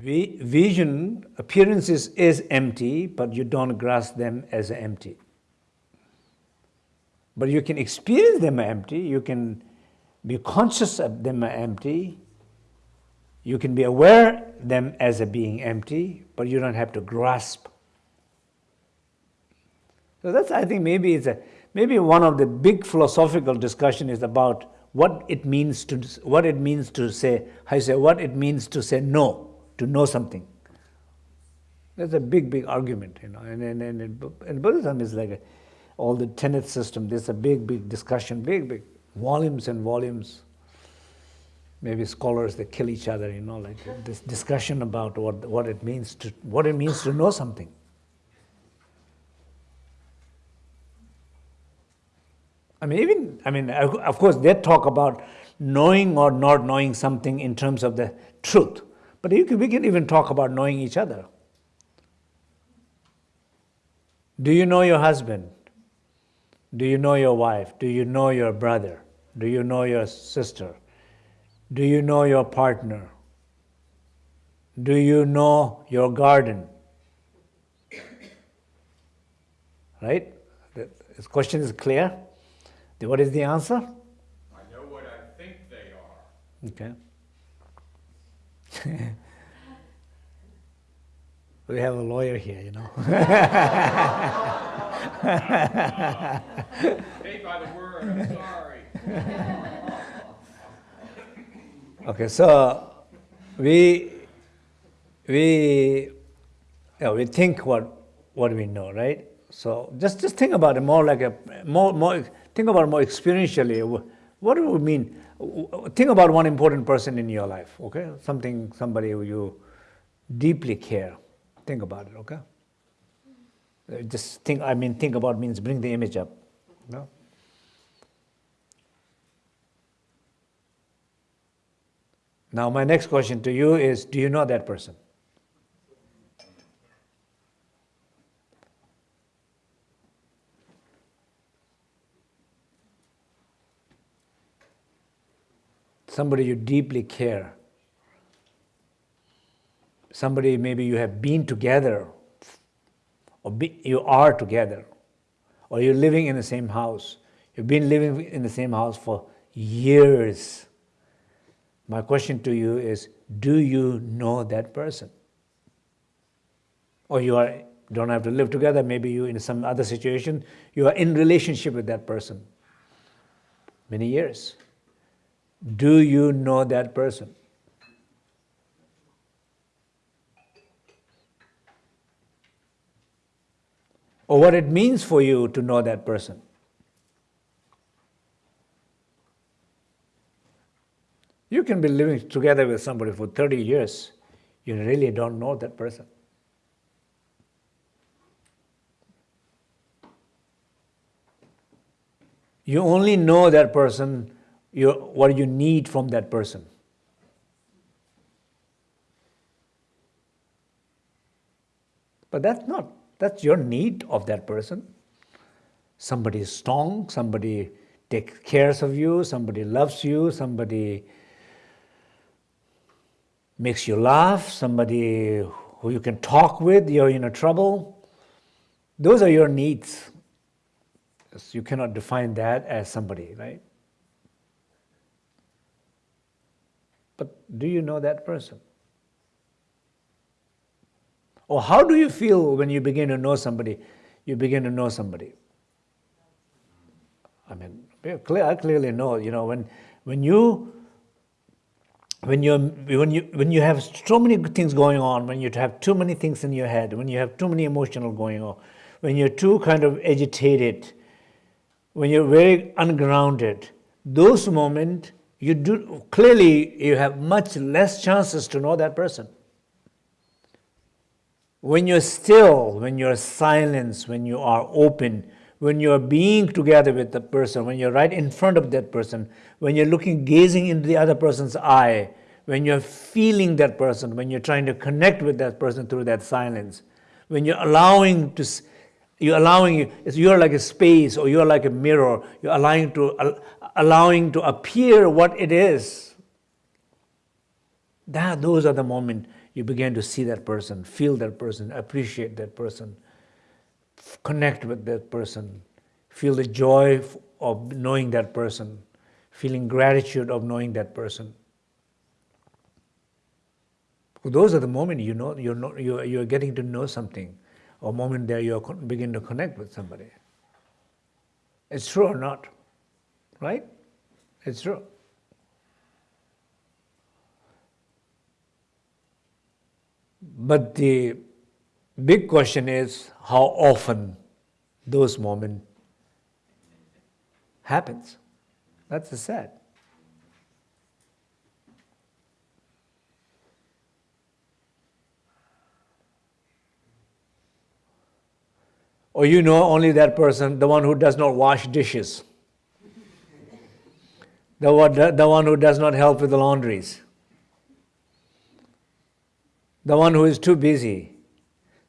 vision, appearances is empty, but you don't grasp them as empty. But you can experience them empty, you can be conscious of them empty, you can be aware them as a being empty, but you don't have to grasp. So that's, I think, maybe it's a, maybe one of the big philosophical discussion is about what it means to, what it means to say, I say, what it means to say no to know something. That's a big, big argument, you know. And, and, and, and Buddhism is like a, all the tenet system. There's a big, big discussion, big, big volumes and volumes. Maybe scholars they kill each other, you know, like this discussion about what what it means to what it means to know something. I mean, even I mean, of course, they talk about knowing or not knowing something in terms of the truth. But can, we can even talk about knowing each other. Do you know your husband? Do you know your wife? Do you know your brother? Do you know your sister? Do you know your partner? Do you know your garden? Right? This question is clear. What is the answer? I know what I think they are. Okay. we have a lawyer here, you know. By the word, I'm sorry. okay, so we we yeah, we think what what we know, right? So just just think about it more like a more more think about it more experientially. What do we mean? Think about one important person in your life, okay? Something, somebody who you deeply care. Think about it, okay? Uh, just think, I mean, think about means bring the image up. No? Now, my next question to you is Do you know that person? Somebody you deeply care, somebody maybe you have been together, or be, you are together, or you're living in the same house. You've been living in the same house for years. My question to you is, do you know that person? Or you are, don't have to live together, maybe you in some other situation, you are in relationship with that person many years. Do you know that person? Or what it means for you to know that person? You can be living together with somebody for 30 years. You really don't know that person. You only know that person your, what you need from that person. But that's not, that's your need of that person. Somebody is strong, somebody takes care of you, somebody loves you, somebody makes you laugh, somebody who you can talk with, you're in a trouble. Those are your needs. You cannot define that as somebody, right? But do you know that person? Or how do you feel when you begin to know somebody? You begin to know somebody. I mean, I clearly know, you know, when, when you when you when you when you have so many things going on, when you have too many things in your head, when you have too many emotional going on, when you're too kind of agitated, when you're very ungrounded, those moments you do clearly you have much less chances to know that person. When you're still, when you're silence, when you are open, when you're being together with the person, when you're right in front of that person, when you're looking, gazing into the other person's eye, when you're feeling that person, when you're trying to connect with that person through that silence, when you're allowing to, you're allowing, you're like a space or you're like a mirror, you're allowing to, allowing to appear what it is. That, those are the moments you begin to see that person, feel that person, appreciate that person, connect with that person, feel the joy of knowing that person, feeling gratitude of knowing that person. Those are the moments you know you're, not, you're, you're getting to know something, or moment there you begin to connect with somebody. It's true or not? Right? It's true. But the big question is how often those moments happens. That's the sad. Or you know only that person, the one who does not wash dishes, the one, the one who does not help with the laundries, the one who is too busy,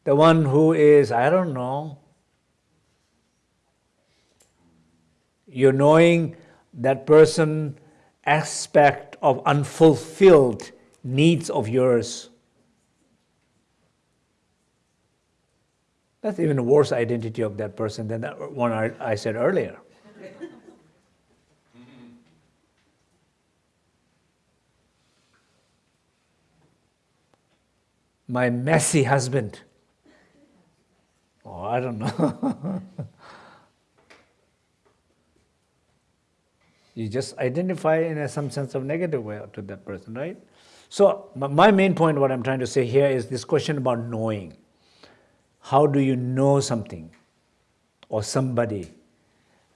the one who is, I don't know, you're knowing that person aspect of unfulfilled needs of yours. That's even a worse identity of that person than that one I said earlier. My messy husband. Oh, I don't know. you just identify in some sense of negative way to that person, right? So my main point, what I'm trying to say here is this question about knowing. How do you know something or somebody?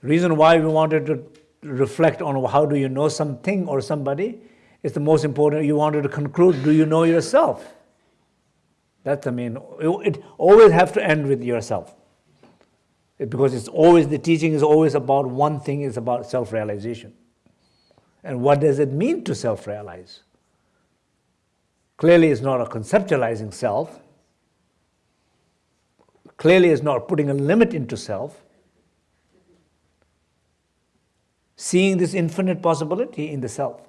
Reason why we wanted to reflect on how do you know something or somebody is the most important. You wanted to conclude, do you know yourself? That's the main. It always have to end with yourself. Because it's always, the teaching is always about one thing, is about self-realization. And what does it mean to self-realize? Clearly it's not a conceptualizing self. Clearly it's not putting a limit into self. Seeing this infinite possibility in the self.